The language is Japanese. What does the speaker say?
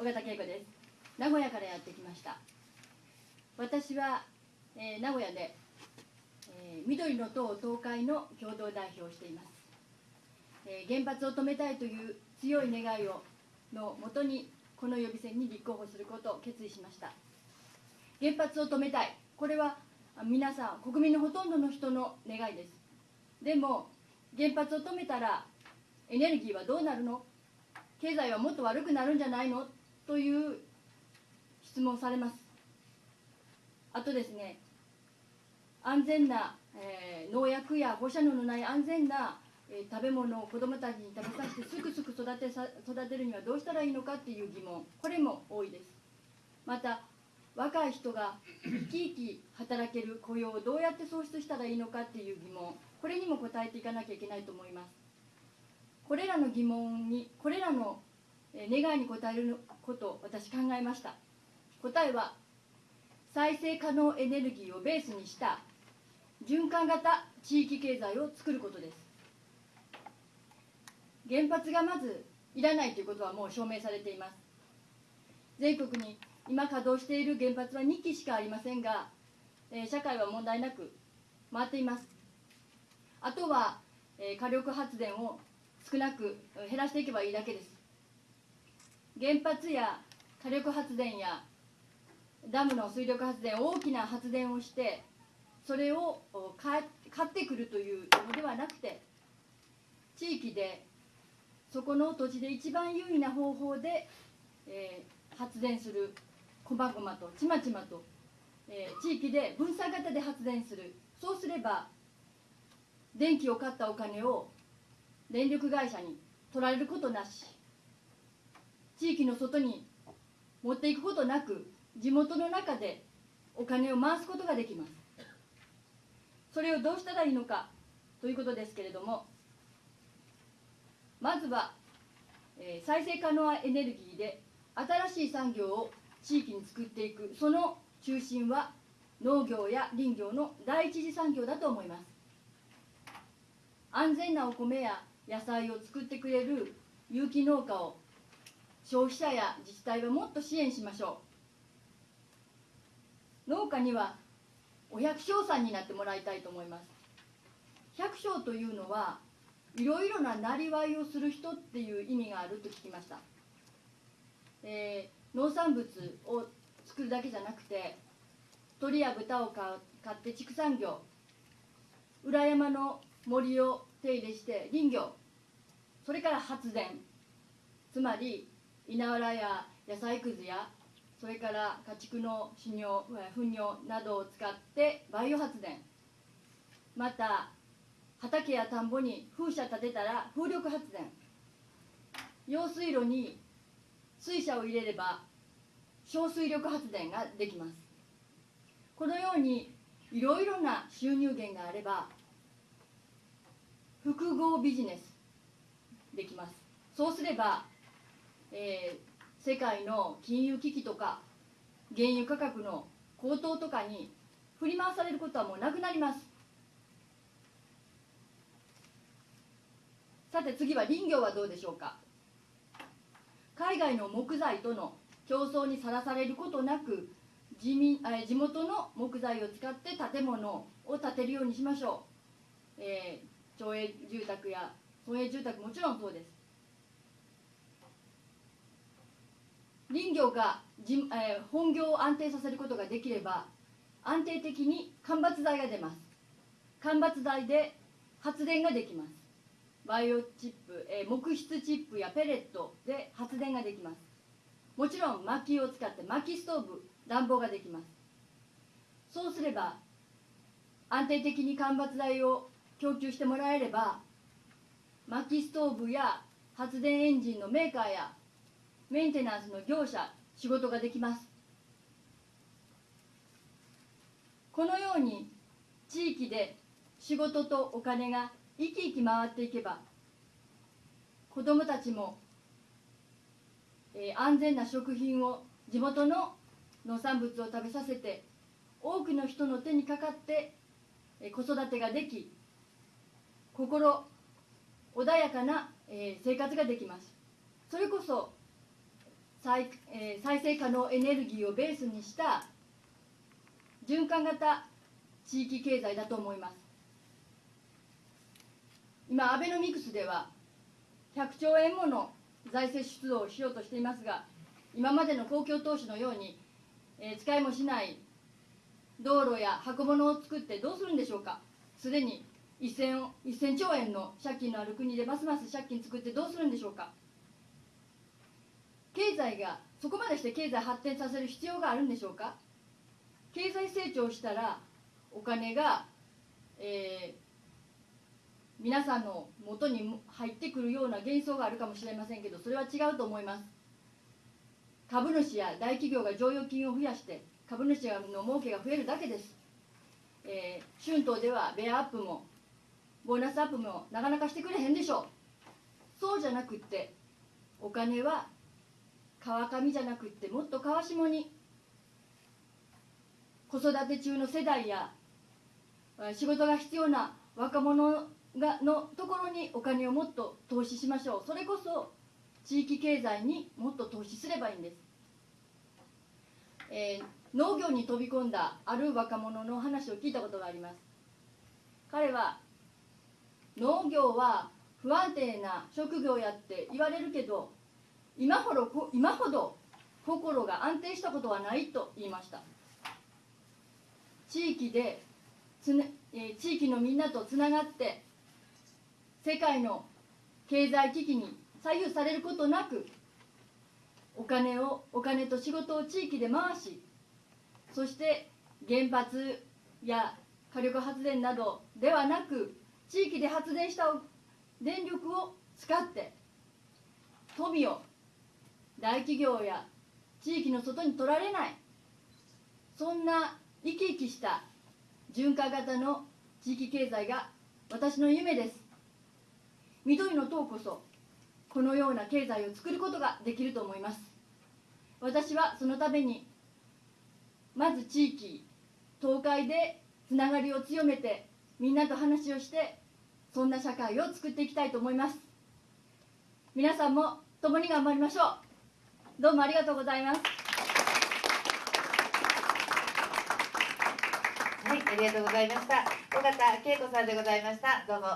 尾形恵子です。名古屋からやってきました。私は、えー、名古屋で、えー、緑の党東海の共同代表をしています、えー、原発を止めたいという強い願いをのもとにこの予備選に立候補することを決意しました。原発を止めたい。これは皆さん国民のほとんどの人の願いです。でも原発を止めたらエネルギーはどうなるの？経済はもっと悪くなるんじゃないの？という質問されます。あとですね安全な、えー、農薬や放射能のない安全な、えー、食べ物を子どもたちに食べさせてすくすく育てさ育てるにはどうしたらいいのかっていう疑問。これも多いです。また若い人が生き生き働ける雇用をどうやって創出したらいいのかっていう疑問。これにも答えていかなきゃいけないと思います。これらの疑問にこれらの願いに応えることを私考えました。答えは再生可能エネルギーをベースにした循環型地域経済を作ることです。原発がまずいらないということはもう証明されています。全国に今稼働している原発は2基しかありませんが、えー、社会は問題なく回っています。あとは、えー、火力発電を少なく減らしていけばいいだけです。原発や火力発電やダムの水力発電大きな発電をしてそれを買ってくるというのではなくて地域でそこの土地で一番有利な方法で、えー、発電するこまごまとちまちまと、えー、地域で分散型で発電する。そうすれば電気を買ったお金を電力会社に取られることなし。地域の外に持っていくことなく地元の中でお金を回すことができます。それをどうしたらいいのかということですけれどもまずは、えー、再生可能エネルギーで新しい産業を地域に作っていく。その中心は農業や林業の第一次産業だと思います。安全なお米や野菜を作ってくれる有機農家を消費者や自治体はもっと支援しましょう。農家にはお百姓さんになってもらいたいと思います。百姓というのはいろいろななりわいをする人っていう意味があると聞きました、えー、農産物を作るだけじゃなくて鳥や豚を飼って畜産業裏山の森を手入れして林業それから発電つまり稲わらや野菜くずやそれから家畜の死尿糞尿などを使ってバイオ発電。また畑や田んぼに風車立てたら風力発電。用水路に水車を入れれば小水力発電ができます。このようにいろいろな収入源があれば複合ビジネスできます。そうすれば、えー、世界の金融危機とか原油価格の高騰とかに振り回されることはもうなくなります。さて次は林業はどうでしょうか。海外の木材との競争にさらされることなく地民地元の木材を使って建物を建てるようにしましょう、えー、町営住宅や村営住宅もちろんそうです。林業がじ、えー、本業を安定させることができれば安定的に間伐材が出ます。間伐材で発電ができます。バイオチップ、えー、木質チップやペレットで発電ができます。もちろん薪を使って薪ストーブ暖房ができます。そうすれば安定的に間伐材を供給してもらえれば薪ストーブや発電エンジンのメーカーやメンテナンスの業者仕事ができます。このように地域で仕事とお金が生き生き回っていけば子どもたちも、えー、安全な食品を地元の農産物を食べさせて多くの人の手にかかって、えー、子育てができ心穏やかな、えー、生活ができます。それこそ再,、えー再生可能エネルギーをベースにした循環型地域経済だと思います。今アベノミクスでは100兆円もの財政出動をしようとしていますが今までの公共投資のように、えー使いもしない道路や箱物を作ってどうするんでしょうか。すでに 1000, 1000兆円の借金のある国でますます借金作ってどうするんでしょうか。済がそこまでして経済発展させる必要があるんでしょうか？経済成長したらお金が、えー皆さんの元に入ってくるような幻想があるかもしれませんけどそれは違うと思います。株主や大企業が剰余金を増やして株主の儲けが増えるだけです、えー春闘ではベアアップもボーナスアップもなかなかしてくれへんでしょう。そうじゃなくってお金は川上じゃなくってもっと川下に子育て中の世代や仕事が必要な若者がのところにお金をもっと投資しましょう。それこそ地域経済にもっと投資すればいいんです、えー農業に飛び込んだある若者の話を聞いたことがあります。彼は農業は不安定な職業やって言われるけど今ほど今ほど心が安定したことはないと言いました。地域でつね、え地域のみんなとつながって世界の経済危機に左右されることなくお金をお金と仕事を地域で回しそして原発や火力発電などではなく地域で発電した電力を使って富を大企業や地域の外に取られない。そんな生き生きした循環型の地域経済が私の夢です。緑の党こそこのような経済を作ることができると思います。私はそのためにまず地域東海でつながりを強めてみんなと話をしてそんな社会を作っていきたいと思います。皆さんも共に頑張りましょう。どうもありがとうございますはい、ありがとうございました。尾形恵子さんでございました。どうも。